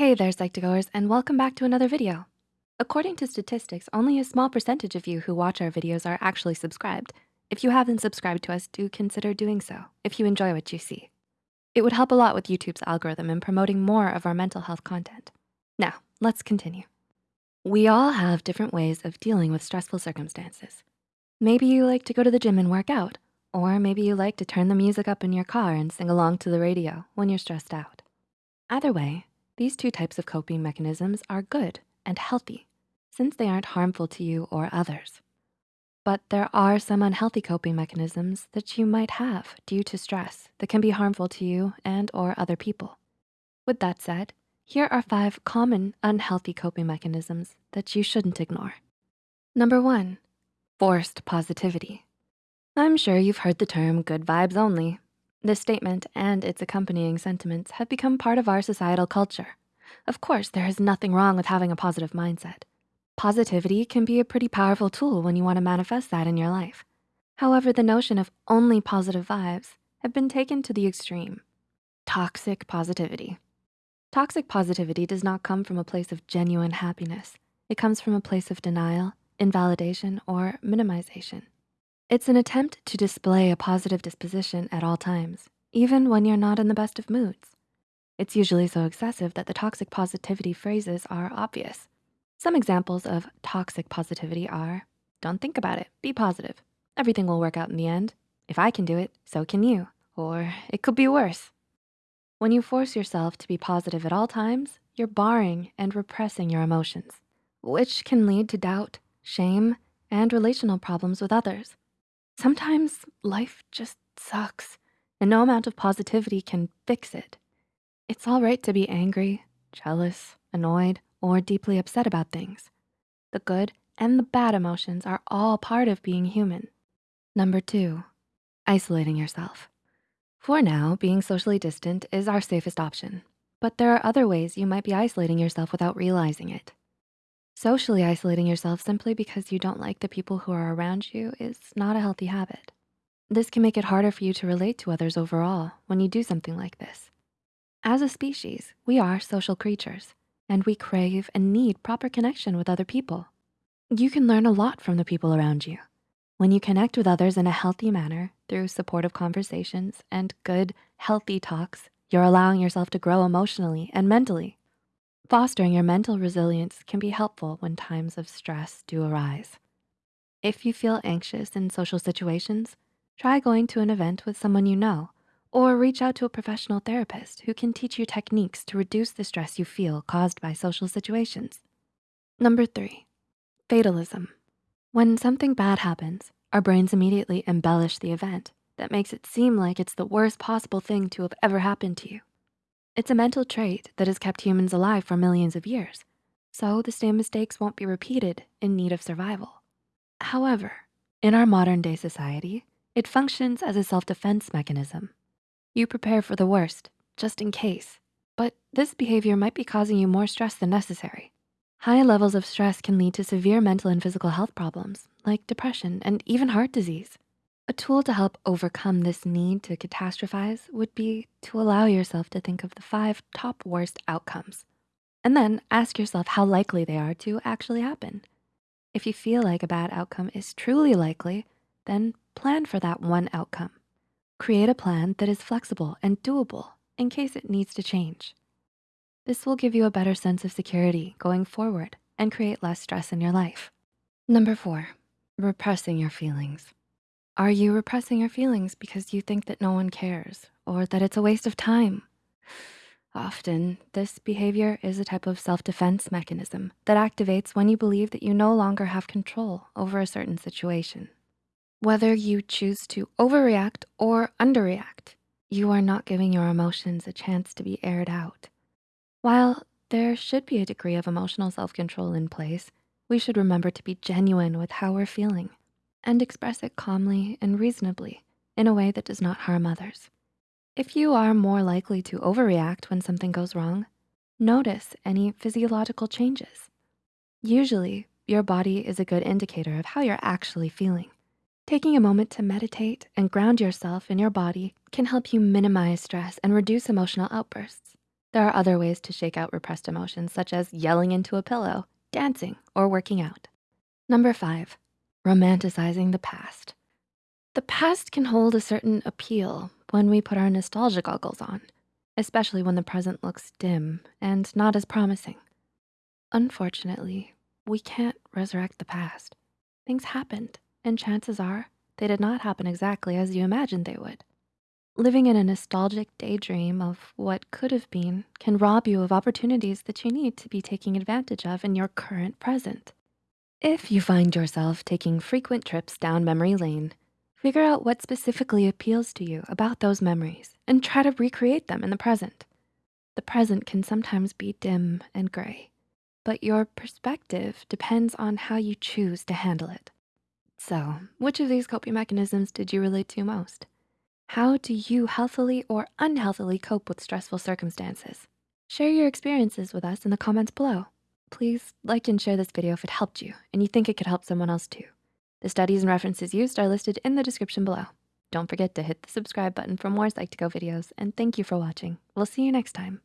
Hey there, Psych2Goers, and welcome back to another video. According to statistics, only a small percentage of you who watch our videos are actually subscribed. If you haven't subscribed to us, do consider doing so if you enjoy what you see. It would help a lot with YouTube's algorithm in promoting more of our mental health content. Now, let's continue. We all have different ways of dealing with stressful circumstances. Maybe you like to go to the gym and work out, or maybe you like to turn the music up in your car and sing along to the radio when you're stressed out. Either way, these two types of coping mechanisms are good and healthy since they aren't harmful to you or others. But there are some unhealthy coping mechanisms that you might have due to stress that can be harmful to you and or other people. With that said, here are five common unhealthy coping mechanisms that you shouldn't ignore. Number one, forced positivity. I'm sure you've heard the term good vibes only, this statement and its accompanying sentiments have become part of our societal culture. Of course, there is nothing wrong with having a positive mindset. Positivity can be a pretty powerful tool when you wanna manifest that in your life. However, the notion of only positive vibes have been taken to the extreme. Toxic positivity. Toxic positivity does not come from a place of genuine happiness. It comes from a place of denial, invalidation, or minimization. It's an attempt to display a positive disposition at all times, even when you're not in the best of moods. It's usually so excessive that the toxic positivity phrases are obvious. Some examples of toxic positivity are, don't think about it, be positive. Everything will work out in the end. If I can do it, so can you. Or it could be worse. When you force yourself to be positive at all times, you're barring and repressing your emotions, which can lead to doubt, shame, and relational problems with others. Sometimes life just sucks and no amount of positivity can fix it. It's all right to be angry, jealous, annoyed, or deeply upset about things. The good and the bad emotions are all part of being human. Number two, isolating yourself. For now, being socially distant is our safest option, but there are other ways you might be isolating yourself without realizing it. Socially isolating yourself simply because you don't like the people who are around you is not a healthy habit. This can make it harder for you to relate to others overall when you do something like this. As a species, we are social creatures and we crave and need proper connection with other people. You can learn a lot from the people around you. When you connect with others in a healthy manner through supportive conversations and good, healthy talks, you're allowing yourself to grow emotionally and mentally. Fostering your mental resilience can be helpful when times of stress do arise. If you feel anxious in social situations, try going to an event with someone you know or reach out to a professional therapist who can teach you techniques to reduce the stress you feel caused by social situations. Number three, fatalism. When something bad happens, our brains immediately embellish the event that makes it seem like it's the worst possible thing to have ever happened to you. It's a mental trait that has kept humans alive for millions of years, so the same mistakes won't be repeated in need of survival. However, in our modern day society, it functions as a self-defense mechanism. You prepare for the worst, just in case, but this behavior might be causing you more stress than necessary. High levels of stress can lead to severe mental and physical health problems like depression and even heart disease. A tool to help overcome this need to catastrophize would be to allow yourself to think of the five top worst outcomes and then ask yourself how likely they are to actually happen. If you feel like a bad outcome is truly likely, then plan for that one outcome. Create a plan that is flexible and doable in case it needs to change. This will give you a better sense of security going forward and create less stress in your life. Number four, repressing your feelings. Are you repressing your feelings because you think that no one cares or that it's a waste of time? Often, this behavior is a type of self-defense mechanism that activates when you believe that you no longer have control over a certain situation. Whether you choose to overreact or underreact, you are not giving your emotions a chance to be aired out. While there should be a degree of emotional self-control in place, we should remember to be genuine with how we're feeling and express it calmly and reasonably in a way that does not harm others. If you are more likely to overreact when something goes wrong, notice any physiological changes. Usually, your body is a good indicator of how you're actually feeling. Taking a moment to meditate and ground yourself in your body can help you minimize stress and reduce emotional outbursts. There are other ways to shake out repressed emotions, such as yelling into a pillow, dancing, or working out. Number five, romanticizing the past. The past can hold a certain appeal when we put our nostalgia goggles on, especially when the present looks dim and not as promising. Unfortunately, we can't resurrect the past. Things happened, and chances are they did not happen exactly as you imagined they would. Living in a nostalgic daydream of what could have been can rob you of opportunities that you need to be taking advantage of in your current present. If you find yourself taking frequent trips down memory lane, figure out what specifically appeals to you about those memories and try to recreate them in the present. The present can sometimes be dim and gray, but your perspective depends on how you choose to handle it. So, which of these coping mechanisms did you relate to most? How do you healthily or unhealthily cope with stressful circumstances? Share your experiences with us in the comments below. Please like and share this video if it helped you and you think it could help someone else too. The studies and references used are listed in the description below. Don't forget to hit the subscribe button for more Psych2Go videos and thank you for watching. We'll see you next time.